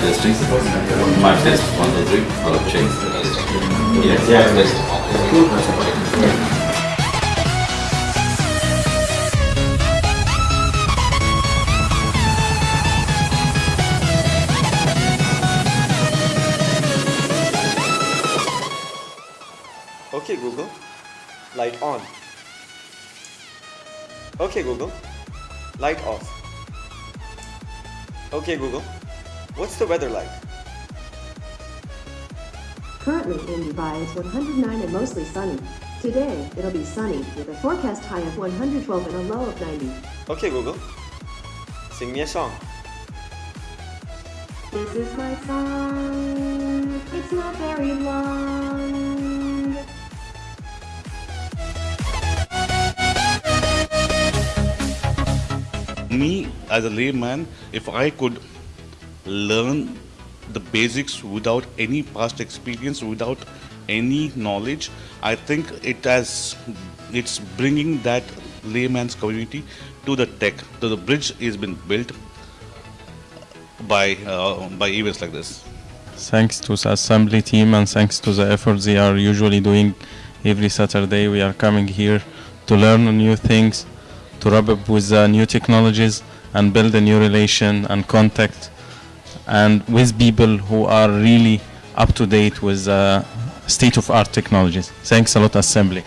testing. Mic test, one, two, three. Hello, check. Yes, yeah, test. Okay, Google. Light on. Okay, Google. Light off. Okay, Google. What's the weather like? Currently in Dubai, it's 109 and mostly sunny. Today, it'll be sunny with a forecast high of 112 and a low of 90. Okay, Google. Sing me a song. This is my song. It's not very long. me as a layman, if I could learn the basics without any past experience, without any knowledge, I think it has it's bringing that layman's community to the tech. So the bridge has been built by uh, by events like this. Thanks to the assembly team and thanks to the efforts they are usually doing every Saturday, we are coming here to learn new things, to rub up with the new technologies and build a new relation and contact and with people who are really up to date with uh, state of art technologies. Thanks a lot, assembly.